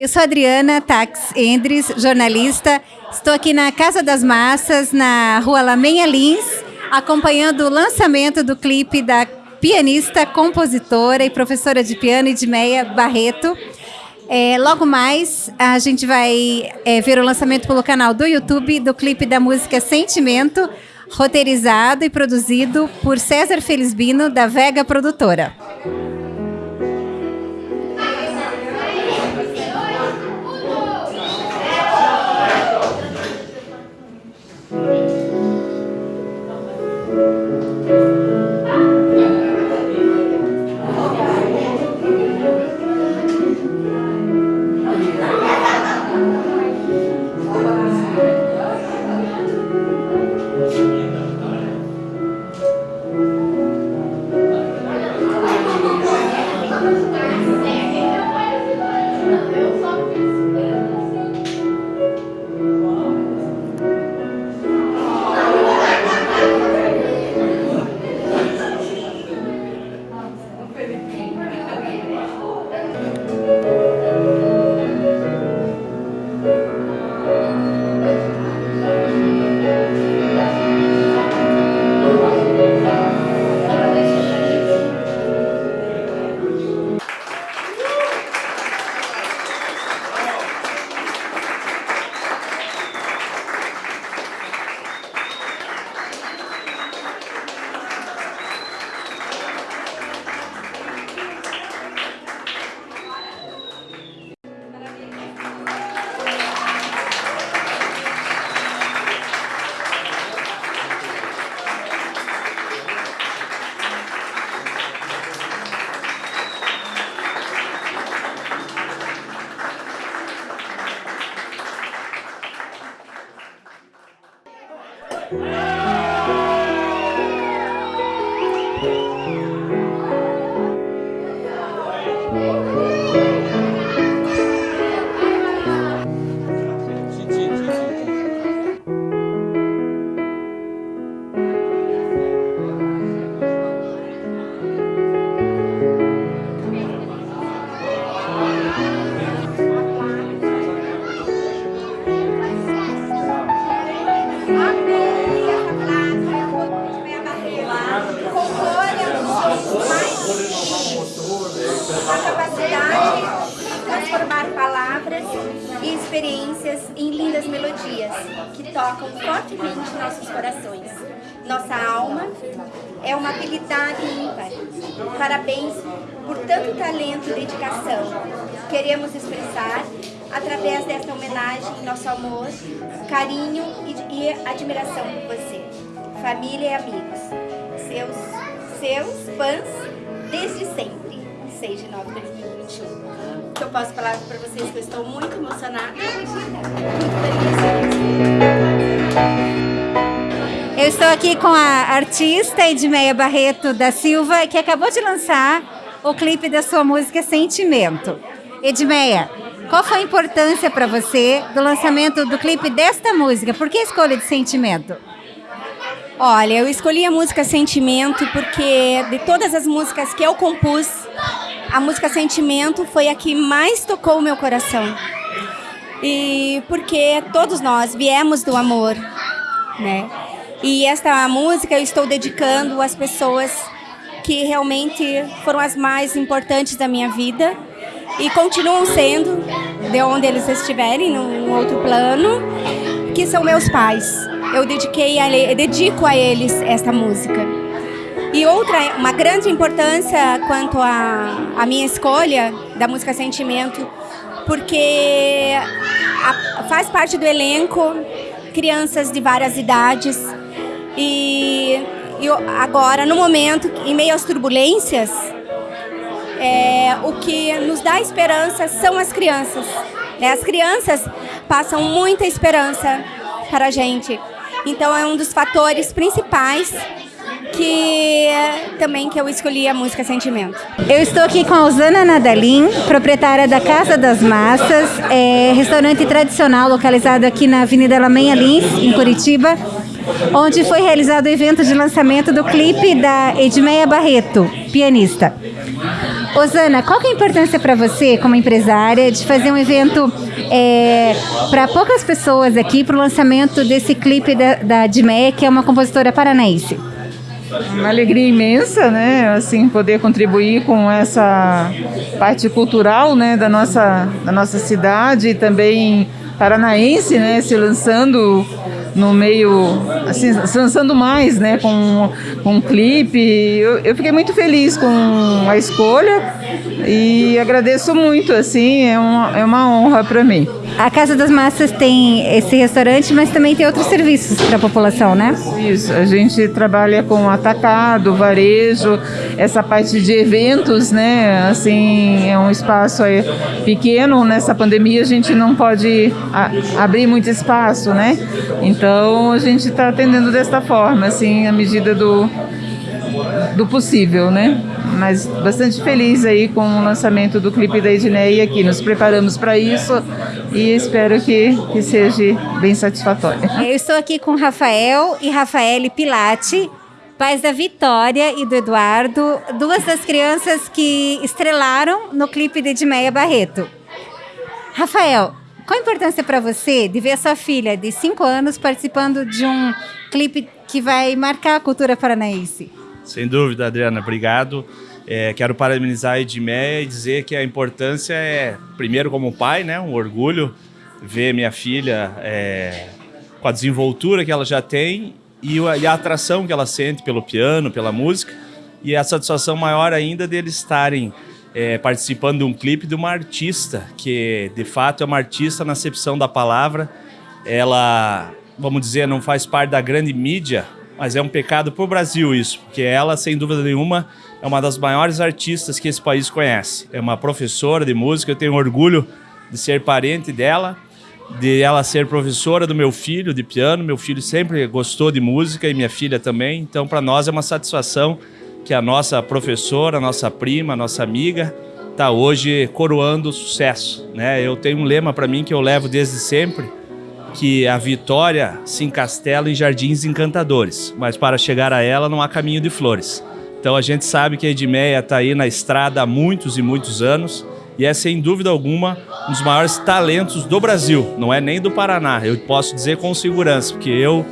Eu sou Adriana Tax Endres, jornalista. Estou aqui na Casa das Massas, na rua Lamenha Lins, acompanhando o lançamento do clipe da pianista, compositora e professora de piano Edmeia Barreto. É, logo mais, a gente vai é, ver o lançamento pelo canal do YouTube do clipe da música Sentimento, roteirizado e produzido por César Felisbino, da Vega Produtora. A capacidade de transformar palavras e experiências em lindas melodias que tocam fortemente nossos corações. Nossa alma é uma habilidade ímpar. Parabéns por tanto talento e dedicação. Queremos expressar, através desta homenagem, nosso amor, carinho e admiração por você, família e amigos, seus, seus fãs desde sempre. 6 de 9 de 2021. Que eu posso falar para vocês que eu estou muito emocionada. Eu estou aqui com a artista Edmeia Barreto da Silva, que acabou de lançar o clipe da sua música Sentimento. Edmeia, qual foi a importância para você do lançamento do clipe desta música? Por que a escolha de Sentimento? Olha, eu escolhi a música Sentimento porque de todas as músicas que eu compus, a música Sentimento foi a que mais tocou o meu coração. E porque todos nós viemos do amor, né? E esta música eu estou dedicando às pessoas que realmente foram as mais importantes da minha vida e continuam sendo, de onde eles estiverem, num outro plano, que são meus pais. Eu dediquei a, eu dedico a eles esta música. E outra, uma grande importância quanto à minha escolha da música Sentimento, porque a, faz parte do elenco crianças de várias idades e, e agora, no momento, em meio às turbulências, é, o que nos dá esperança são as crianças. Né? As crianças passam muita esperança para a gente. Então é um dos fatores principais que também que eu escolhi a música Sentimento. Eu estou aqui com a Osana Nadalim, proprietária da Casa das Massas, é, restaurante tradicional localizado aqui na Avenida Lamenha Lins, em Curitiba, onde foi realizado o evento de lançamento do clipe da Edmeia Barreto, pianista. Osana, qual é a importância para você, como empresária, de fazer um evento é, para poucas pessoas aqui para o lançamento desse clipe da, da Dimé, que é uma compositora paranaense? Uma alegria imensa, né? Assim, poder contribuir com essa parte cultural, né, da nossa, da nossa cidade e também paranaense, né, se lançando no meio, assim, se lançando mais, né, com, com um clipe. Eu, eu fiquei muito feliz com a escolha e agradeço muito, assim, é uma, é uma honra para mim. A Casa das Massas tem esse restaurante, mas também tem outros serviços para a população, né? Isso, a gente trabalha com atacado, varejo, essa parte de eventos, né? Assim, é um espaço pequeno, nessa pandemia a gente não pode abrir muito espaço, né? Então a gente está atendendo desta forma, assim, à medida do, do possível, né? Mas bastante feliz aí com o lançamento do clipe da Edneia aqui. Nos preparamos para isso e espero que, que seja bem satisfatório. Eu estou aqui com Rafael e Rafaele Pilati, pais da Vitória e do Eduardo, duas das crianças que estrelaram no clipe de Edmeia Barreto. Rafael, qual a importância para você de ver a sua filha de 5 anos participando de um clipe que vai marcar a cultura paranaense? Sem dúvida, Adriana, obrigado. É, quero parabenizar a Edmeia e dizer que a importância é, primeiro como pai, né, um orgulho ver minha filha é, com a desenvoltura que ela já tem e a, e a, atração que ela sente pelo piano, pela música e a satisfação maior ainda deles estarem é, participando de um clipe de uma artista que de fato é uma artista na acepção da palavra. Ela, vamos dizer, não faz parte da grande mídia, mas é um pecado para o Brasil isso, porque ela, sem dúvida nenhuma, é uma das maiores artistas que esse país conhece. É uma professora de música, eu tenho orgulho de ser parente dela, de ela ser professora do meu filho de piano. Meu filho sempre gostou de música e minha filha também, então para nós é uma satisfação que a nossa professora, a nossa prima, a nossa amiga, está hoje coroando o sucesso. Né? Eu tenho um lema para mim que eu levo desde sempre, que a vitória se encastela em jardins encantadores, mas para chegar a ela não há caminho de flores. Então a gente sabe que a Edmeia está aí na estrada há muitos e muitos anos e é sem dúvida alguma um dos maiores talentos do Brasil, não é nem do Paraná. Eu posso dizer com segurança, porque eu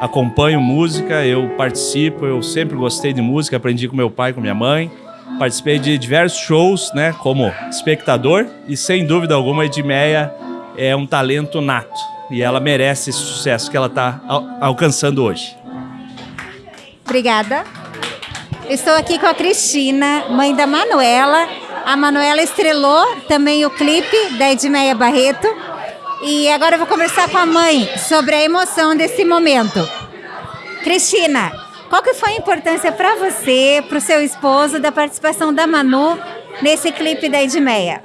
acompanho música, eu participo, eu sempre gostei de música, aprendi com meu pai, com minha mãe. Participei de diversos shows, né, como espectador e sem dúvida alguma Edmeia é um talento nato e ela merece esse sucesso que ela está al alcançando hoje. Obrigada. Estou aqui com a Cristina, mãe da Manuela. A Manuela estrelou também o clipe da Edmeia Barreto. E agora eu vou conversar com a mãe sobre a emoção desse momento. Cristina, qual que foi a importância para você, para o seu esposo, da participação da Manu nesse clipe da Edmeia?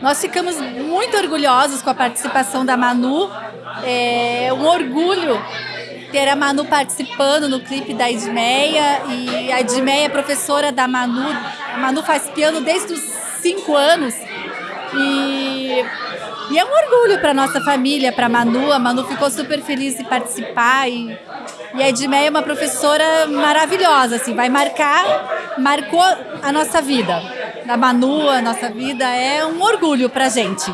Nós ficamos muito orgulhosos com a participação da Manu. É um orgulho ter a Manu participando no clipe da Edmeia. E a Edmeia é professora da Manu. A Manu faz piano desde os cinco anos. E, e é um orgulho para nossa família, para a Manu. A Manu ficou super feliz de participar. E, e a Edmeia é uma professora maravilhosa, assim, vai marcar, marcou a nossa vida da Manu, a nossa vida, é um orgulho pra gente.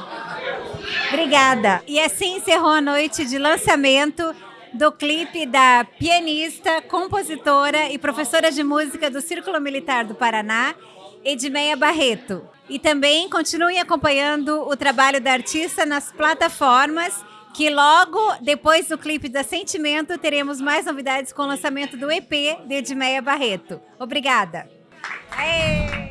Obrigada. E assim encerrou a noite de lançamento do clipe da pianista, compositora e professora de música do Círculo Militar do Paraná, Edmeia Barreto. E também continuem acompanhando o trabalho da artista nas plataformas, que logo depois do clipe da Sentimento teremos mais novidades com o lançamento do EP de Edmeia Barreto. Obrigada. Aê!